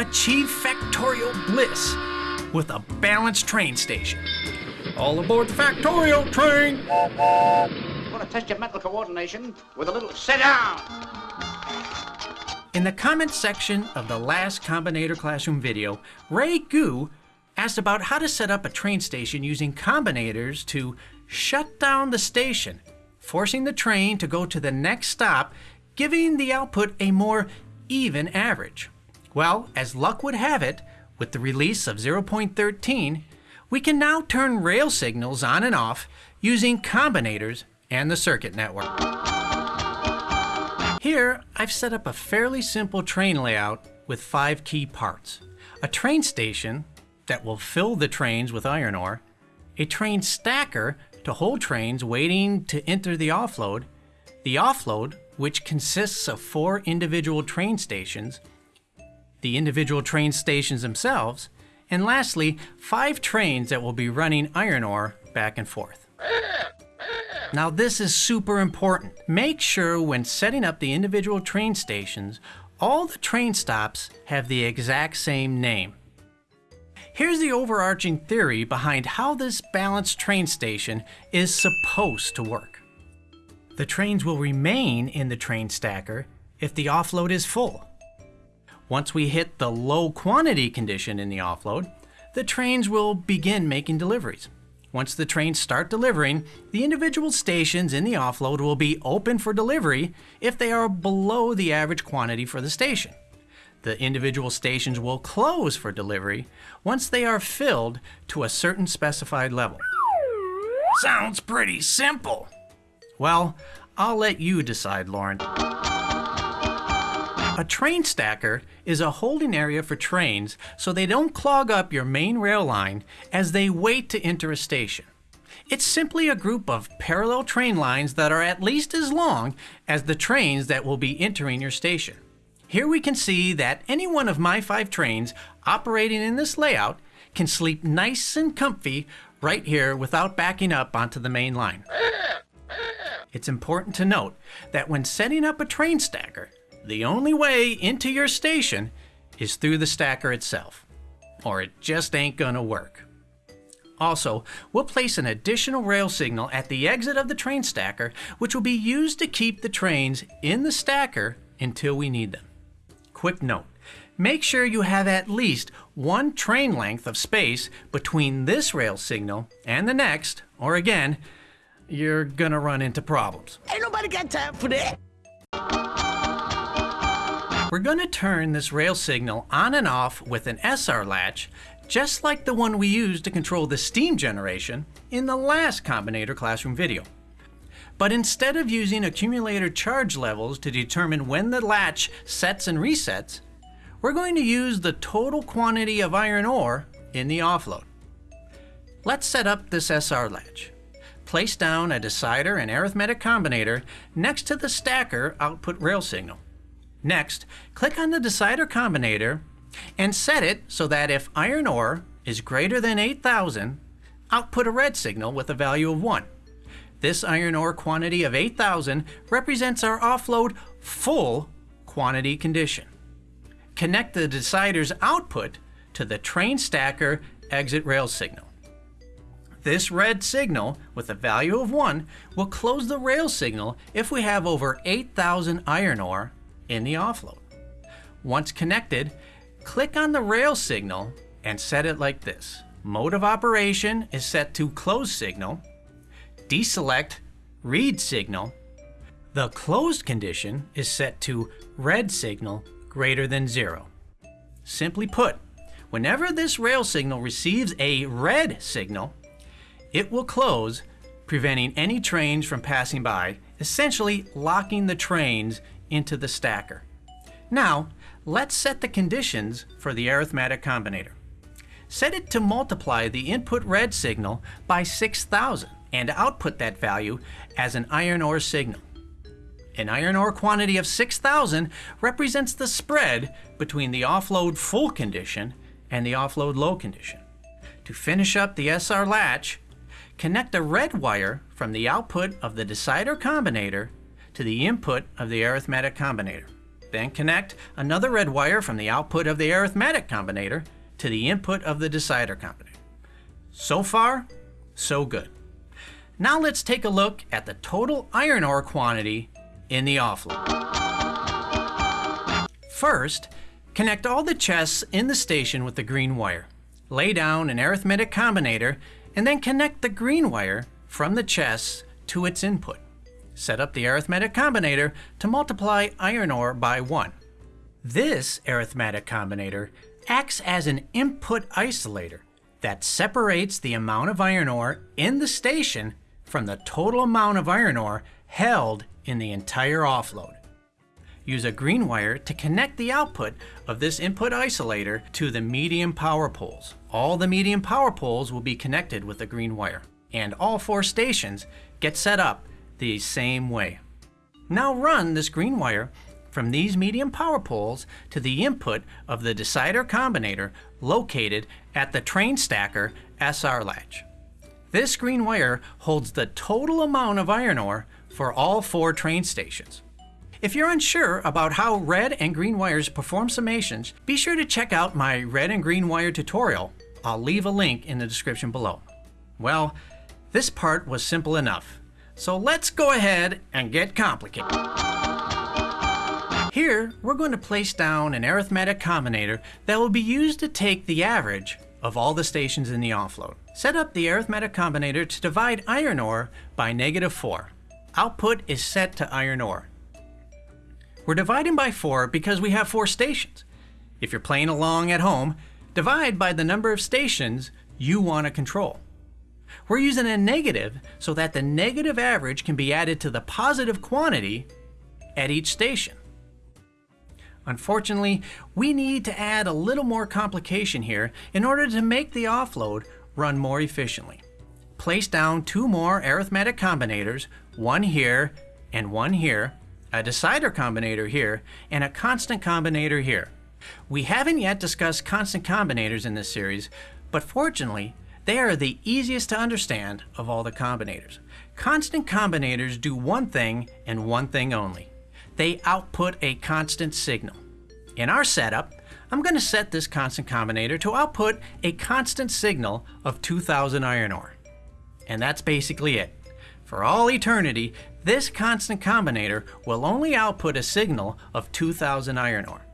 achieve Factorio bliss with a balanced train station. All aboard the Factorio train! Going to test your mental coordination with a little sit down. In the comments section of the last Combinator Classroom video, Ray Gu asked about how to set up a train station using combinators to shut down the station, forcing the train to go to the next stop, giving the output a more even average. Well, as luck would have it, with the release of 0.13, we can now turn rail signals on and off using combinators and the circuit network. Here, I've set up a fairly simple train layout with five key parts. A train station that will fill the trains with iron ore, a train stacker to hold trains waiting to enter the offload, the offload, which consists of four individual train stations, the individual train stations themselves, and lastly, five trains that will be running iron ore back and forth. Now this is super important. Make sure when setting up the individual train stations, all the train stops have the exact same name. Here's the overarching theory behind how this balanced train station is supposed to work. The trains will remain in the train stacker if the offload is full. Once we hit the low quantity condition in the offload, the trains will begin making deliveries. Once the trains start delivering, the individual stations in the offload will be open for delivery if they are below the average quantity for the station. The individual stations will close for delivery once they are filled to a certain specified level. Sounds pretty simple. Well, I'll let you decide, Lauren. A train stacker is a holding area for trains so they don't clog up your main rail line as they wait to enter a station. It's simply a group of parallel train lines that are at least as long as the trains that will be entering your station. Here we can see that any one of my five trains operating in this layout can sleep nice and comfy right here without backing up onto the main line. It's important to note that when setting up a train stacker, the only way into your station is through the stacker itself, or it just ain't gonna work. Also, we'll place an additional rail signal at the exit of the train stacker, which will be used to keep the trains in the stacker until we need them. Quick note, make sure you have at least one train length of space between this rail signal and the next, or again, you're gonna run into problems. Ain't nobody got time for that. We're going to turn this rail signal on and off with an SR latch, just like the one we used to control the steam generation in the last Combinator Classroom video. But instead of using accumulator charge levels to determine when the latch sets and resets, we're going to use the total quantity of iron ore in the offload. Let's set up this SR latch. Place down a decider and arithmetic combinator next to the stacker output rail signal. Next, click on the decider combinator and set it so that if iron ore is greater than 8,000, output a red signal with a value of 1. This iron ore quantity of 8,000 represents our offload full quantity condition. Connect the decider's output to the train stacker exit rail signal. This red signal with a value of 1 will close the rail signal if we have over 8,000 iron ore in the offload. Once connected, click on the rail signal and set it like this. Mode of operation is set to closed signal. Deselect read signal. The closed condition is set to red signal greater than zero. Simply put, whenever this rail signal receives a red signal, it will close, preventing any trains from passing by, essentially locking the trains into the stacker. Now, let's set the conditions for the arithmetic combinator. Set it to multiply the input red signal by 6,000 and output that value as an iron ore signal. An iron ore quantity of 6,000 represents the spread between the offload full condition and the offload low condition. To finish up the SR latch, connect a red wire from the output of the decider combinator to the input of the arithmetic combinator. Then connect another red wire from the output of the arithmetic combinator to the input of the decider combinator. So far, so good. Now let's take a look at the total iron ore quantity in the offload. First, connect all the chests in the station with the green wire. Lay down an arithmetic combinator and then connect the green wire from the chests to its input. Set up the arithmetic combinator to multiply iron ore by 1. This arithmetic combinator acts as an input isolator that separates the amount of iron ore in the station from the total amount of iron ore held in the entire offload. Use a green wire to connect the output of this input isolator to the medium power poles. All the medium power poles will be connected with a green wire, and all four stations get set up the same way. Now run this green wire from these medium power poles to the input of the decider combinator located at the train stacker SR latch. This green wire holds the total amount of iron ore for all four train stations. If you're unsure about how red and green wires perform summations, be sure to check out my red and green wire tutorial. I'll leave a link in the description below. Well, this part was simple enough. So let's go ahead and get complicated. Here, we're going to place down an arithmetic combinator that will be used to take the average of all the stations in the offload. Set up the arithmetic combinator to divide iron ore by negative 4. Output is set to iron ore. We're dividing by 4 because we have 4 stations. If you're playing along at home, divide by the number of stations you want to control. We're using a negative so that the negative average can be added to the positive quantity at each station. Unfortunately, we need to add a little more complication here in order to make the offload run more efficiently. Place down two more arithmetic combinators, one here and one here, a decider combinator here, and a constant combinator here. We haven't yet discussed constant combinators in this series, but fortunately, they are the easiest to understand of all the combinators. Constant combinators do one thing and one thing only. They output a constant signal. In our setup, I'm going to set this constant combinator to output a constant signal of 2000 iron ore. And that's basically it. For all eternity, this constant combinator will only output a signal of 2000 iron ore.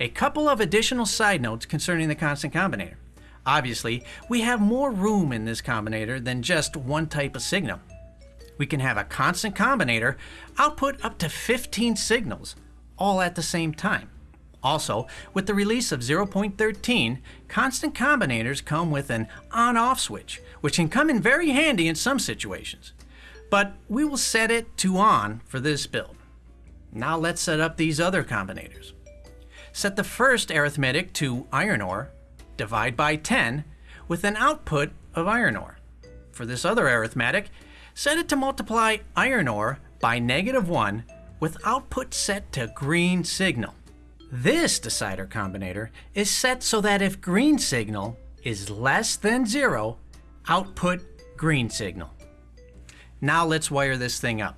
A couple of additional side notes concerning the constant combinator. Obviously, we have more room in this combinator than just one type of signal. We can have a constant combinator output up to 15 signals, all at the same time. Also, with the release of 0.13, constant combinators come with an on-off switch, which can come in very handy in some situations. But we will set it to on for this build. Now let's set up these other combinators. Set the first arithmetic to iron ore divide by 10 with an output of iron ore. For this other arithmetic, set it to multiply iron ore by negative 1 with output set to green signal. This decider combinator is set so that if green signal is less than 0, output green signal. Now let's wire this thing up.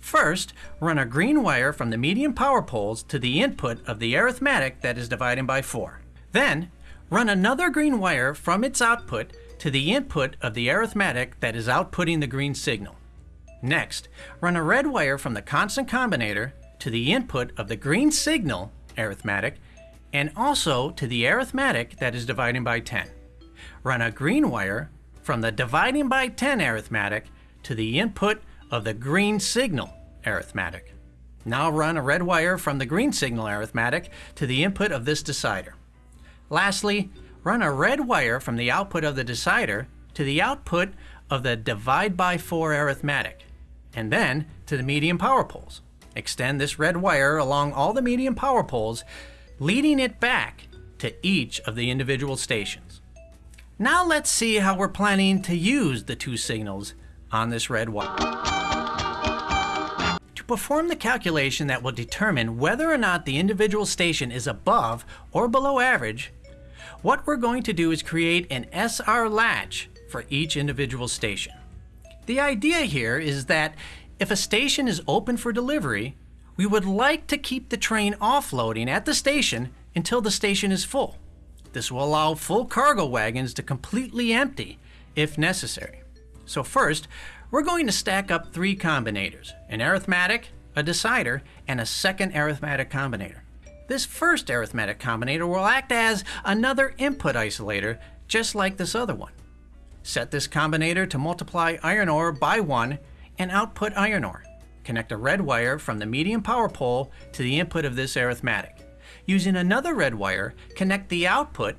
First, run a green wire from the medium power poles to the input of the arithmetic that is dividing by 4. Then, Run another green wire from its output to the input of the arithmetic that is outputting the green signal. Next, run a red wire from the constant combinator to the input of the green signal arithmetic and also to the arithmetic that is dividing by 10. Run a green wire from the dividing by 10 arithmetic to the input of the green signal arithmetic. Now run a red wire from the green signal arithmetic to the input of this decider. Lastly, run a red wire from the output of the decider to the output of the divide by 4 arithmetic, and then to the medium power poles. Extend this red wire along all the medium power poles, leading it back to each of the individual stations. Now let's see how we're planning to use the two signals on this red wire. To perform the calculation that will determine whether or not the individual station is above or below average, what we're going to do is create an SR latch for each individual station. The idea here is that if a station is open for delivery, we would like to keep the train offloading at the station until the station is full. This will allow full cargo wagons to completely empty if necessary. So first, we're going to stack up three combinators, an arithmetic, a decider, and a second arithmetic combinator. This first arithmetic combinator will act as another input isolator, just like this other one. Set this combinator to multiply iron ore by 1 and output iron ore. Connect a red wire from the medium power pole to the input of this arithmetic. Using another red wire, connect the output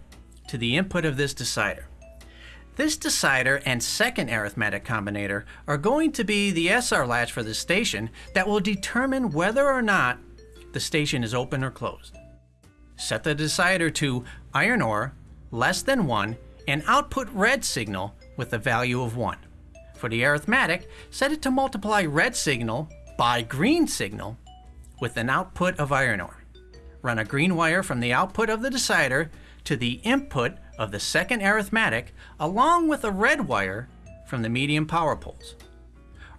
to the input of this decider. This decider and second arithmetic combinator are going to be the SR latch for the station that will determine whether or not the station is open or closed. Set the decider to iron ore less than 1 and output red signal with a value of 1. For the arithmetic, set it to multiply red signal by green signal with an output of iron ore. Run a green wire from the output of the decider to the input of the second arithmetic along with a red wire from the medium power poles.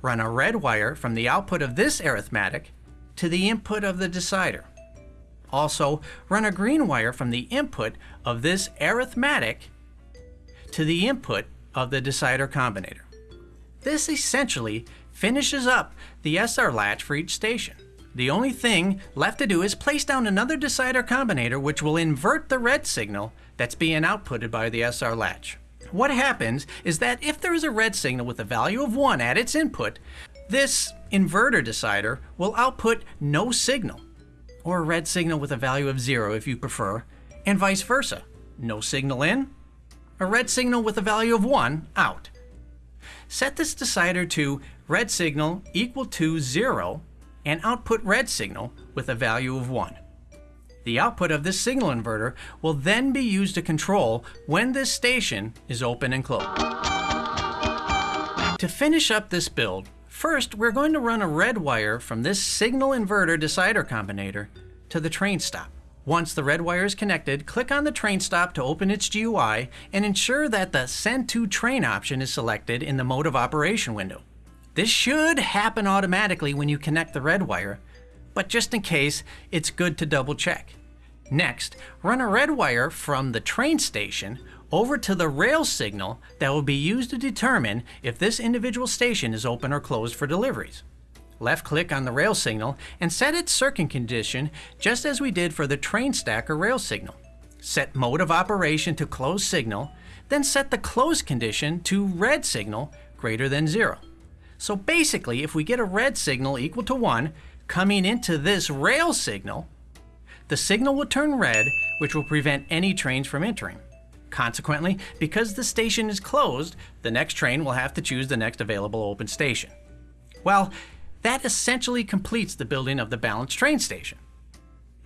Run a red wire from the output of this arithmetic to the input of the decider. Also, run a green wire from the input of this arithmetic to the input of the decider combinator. This essentially finishes up the SR latch for each station. The only thing left to do is place down another decider combinator which will invert the red signal that's being outputted by the SR latch. What happens is that if there is a red signal with a value of 1 at its input, this inverter decider will output no signal, or a red signal with a value of 0 if you prefer, and vice versa. No signal in, a red signal with a value of 1 out. Set this decider to red signal equal to 0 and output red signal with a value of 1. The output of this signal inverter will then be used to control when this station is open and closed. To finish up this build, first we're going to run a red wire from this signal inverter decider combinator to the train stop. Once the red wire is connected, click on the train stop to open its GUI and ensure that the Send to Train option is selected in the Mode of Operation window. This should happen automatically when you connect the red wire, but just in case, it's good to double check. Next, run a red wire from the train station over to the rail signal that will be used to determine if this individual station is open or closed for deliveries. Left click on the rail signal and set its circuit condition just as we did for the train stacker rail signal. Set mode of operation to close signal, then set the close condition to red signal greater than zero. So basically, if we get a red signal equal to 1, coming into this rail signal, the signal will turn red, which will prevent any trains from entering. Consequently, because the station is closed, the next train will have to choose the next available open station. Well, that essentially completes the building of the balanced train station.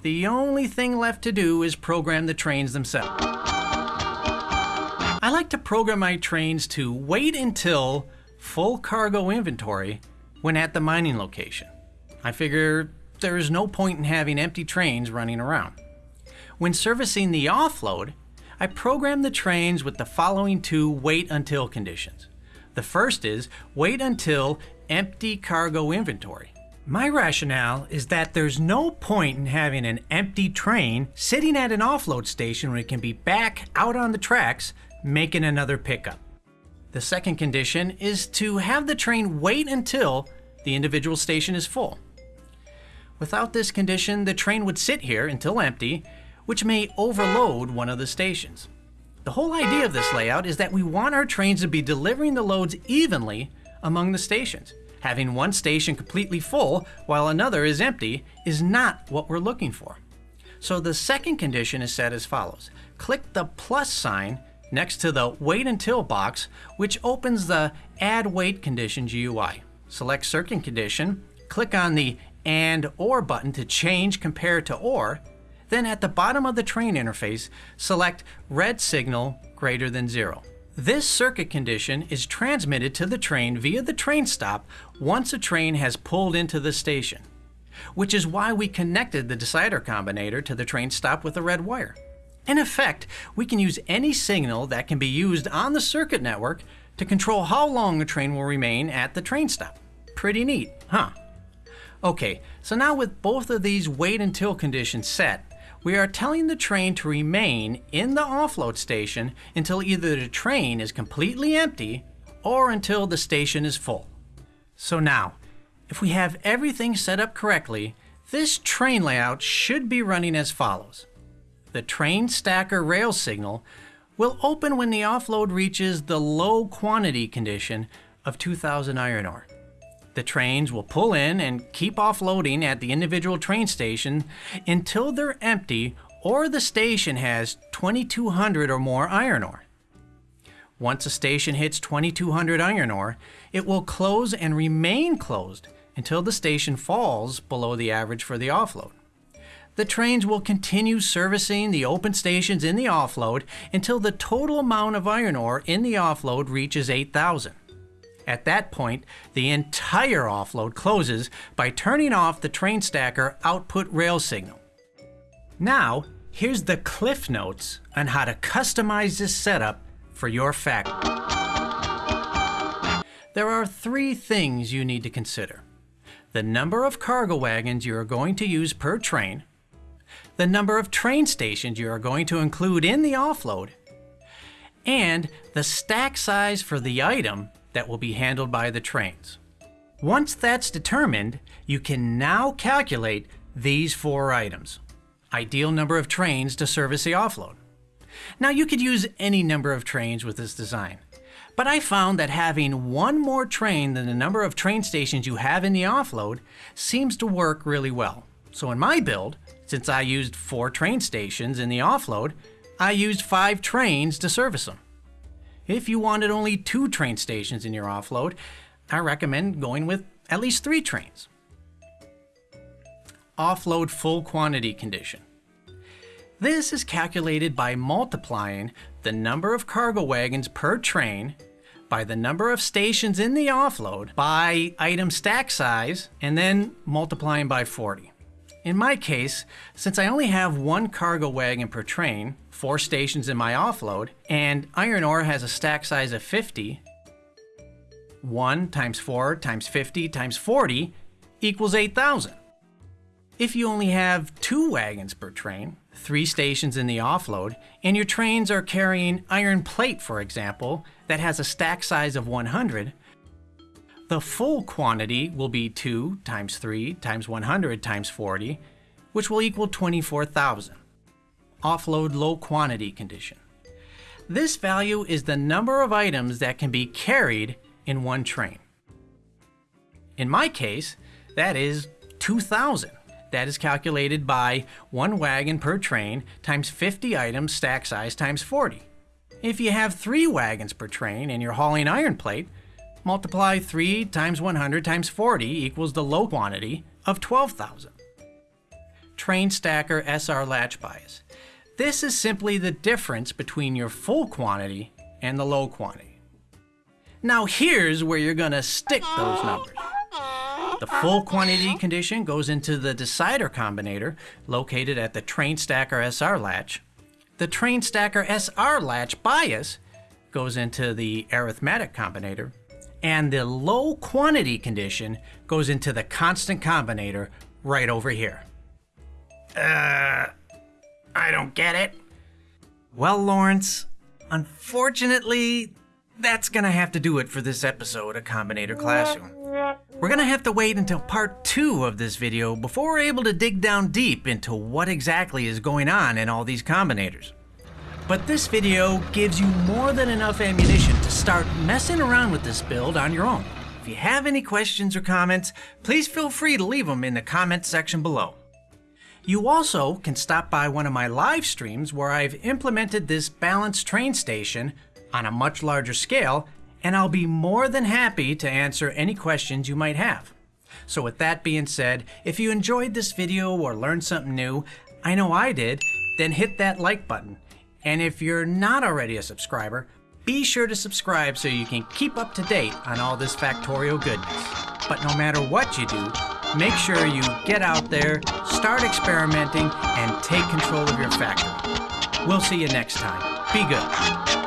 The only thing left to do is program the trains themselves. I like to program my trains to wait until full cargo inventory when at the mining location. I figure there is no point in having empty trains running around. When servicing the offload, I program the trains with the following two wait until conditions. The first is wait until empty cargo inventory. My rationale is that there's no point in having an empty train sitting at an offload station when it can be back out on the tracks making another pickup. The second condition is to have the train wait until the individual station is full. Without this condition, the train would sit here until empty, which may overload one of the stations. The whole idea of this layout is that we want our trains to be delivering the loads evenly among the stations. Having one station completely full while another is empty is not what we're looking for. So the second condition is set as follows. Click the plus sign next to the wait until box, which opens the add wait condition GUI. Select circuit condition, click on the and OR button to change compare to OR, then at the bottom of the train interface, select red signal greater than zero. This circuit condition is transmitted to the train via the train stop once a train has pulled into the station, which is why we connected the decider combinator to the train stop with a red wire. In effect, we can use any signal that can be used on the circuit network to control how long a train will remain at the train stop. Pretty neat, huh? Okay, so now with both of these wait until conditions set, we are telling the train to remain in the offload station until either the train is completely empty or until the station is full. So now, if we have everything set up correctly, this train layout should be running as follows. The train stacker rail signal will open when the offload reaches the low quantity condition of 2000 iron ore. The trains will pull in and keep offloading at the individual train station until they're empty or the station has 2200 or more iron ore. Once a station hits 2200 iron ore, it will close and remain closed until the station falls below the average for the offload. The trains will continue servicing the open stations in the offload until the total amount of iron ore in the offload reaches 8,000. At that point, the entire offload closes by turning off the train stacker output rail signal. Now, here's the cliff notes on how to customize this setup for your factory. There are three things you need to consider. The number of cargo wagons you are going to use per train, the number of train stations you are going to include in the offload, and the stack size for the item that will be handled by the trains. Once that's determined, you can now calculate these four items. Ideal number of trains to service the offload. Now you could use any number of trains with this design, but I found that having one more train than the number of train stations you have in the offload seems to work really well. So in my build, since I used four train stations in the offload, I used five trains to service them. If you wanted only two train stations in your offload, I recommend going with at least three trains. Offload full quantity condition. This is calculated by multiplying the number of cargo wagons per train by the number of stations in the offload by item stack size and then multiplying by 40. In my case, since I only have one cargo wagon per train, four stations in my offload, and iron ore has a stack size of 50, 1 times 4 times 50 times 40 equals 8,000. If you only have two wagons per train, three stations in the offload, and your trains are carrying iron plate, for example, that has a stack size of 100, the full quantity will be 2 times 3 times 100 times 40, which will equal 24,000. Offload low quantity condition. This value is the number of items that can be carried in one train. In my case, that is 2,000. That is calculated by one wagon per train times 50 items stack size times 40. If you have three wagons per train and you're hauling iron plate, multiply 3 times 100 times 40 equals the low quantity of 12,000. Train stacker SR latch bias. This is simply the difference between your full quantity and the low quantity. Now here's where you're going to stick those numbers. The full quantity condition goes into the decider combinator located at the train stacker SR latch. The train stacker SR latch bias goes into the arithmetic combinator and the low quantity condition goes into the constant combinator right over here. Uh, I don't get it. Well, Lawrence, unfortunately, that's gonna have to do it for this episode of Combinator Classroom. We're gonna have to wait until part two of this video before we're able to dig down deep into what exactly is going on in all these combinators. But this video gives you more than enough ammunition to start messing around with this build on your own. If you have any questions or comments, please feel free to leave them in the comments section below. You also can stop by one of my live streams where I've implemented this balanced train station on a much larger scale, and I'll be more than happy to answer any questions you might have. So with that being said, if you enjoyed this video or learned something new, I know I did, then hit that like button and if you're not already a subscriber, be sure to subscribe so you can keep up to date on all this Factorio goodness. But no matter what you do, make sure you get out there, start experimenting, and take control of your factory. We'll see you next time. Be good.